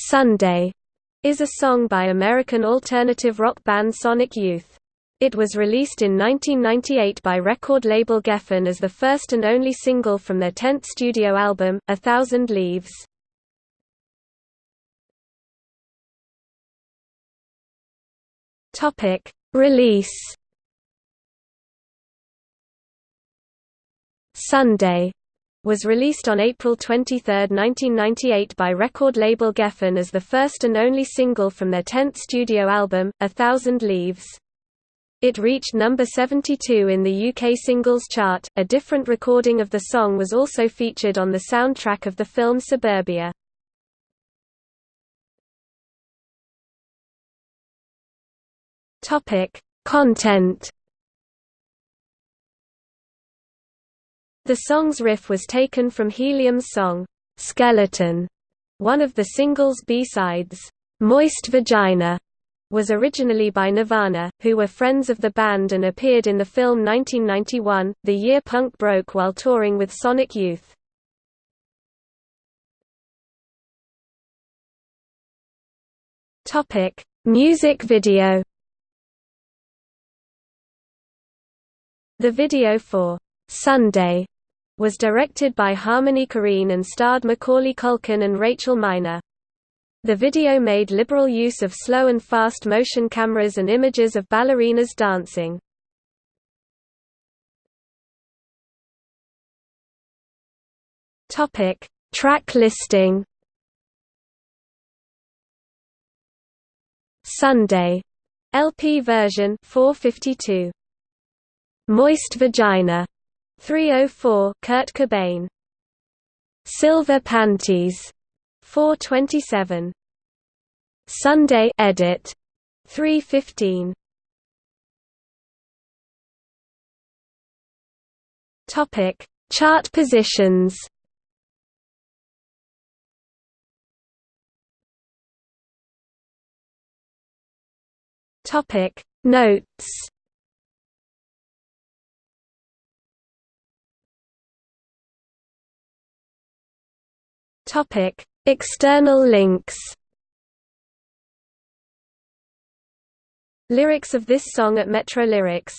Sunday is a song by American alternative rock band Sonic Youth. It was released in 1998 by record label Geffen as the first and only single from their 10th studio album, A Thousand Leaves. Topic: Release. Sunday was released on April 23, 1998 by record label Geffen as the first and only single from their 10th studio album, A Thousand Leaves. It reached number 72 in the UK singles chart. A different recording of the song was also featured on the soundtrack of the film Suburbia. Topic: Content. The song's riff was taken from Helium's song Skeleton, one of the single's B-sides. Moist Vagina was originally by Nirvana, who were friends of the band and appeared in the film 1991, the year punk broke while touring with Sonic Youth. Music video The video for Sunday was directed by Harmony Korine and starred Macaulay Culkin and Rachel Miner. The video made liberal use of slow and fast motion cameras and images of ballerinas dancing. Topic: Track listing. Sunday LP version 452 Moist Vagina 304 Kurt Cobain. Silver Panties. 427 Sunday edit. 315 Topic. Chart positions. Topic. Notes Topic: External links. Lyrics of this song at Metro Lyrics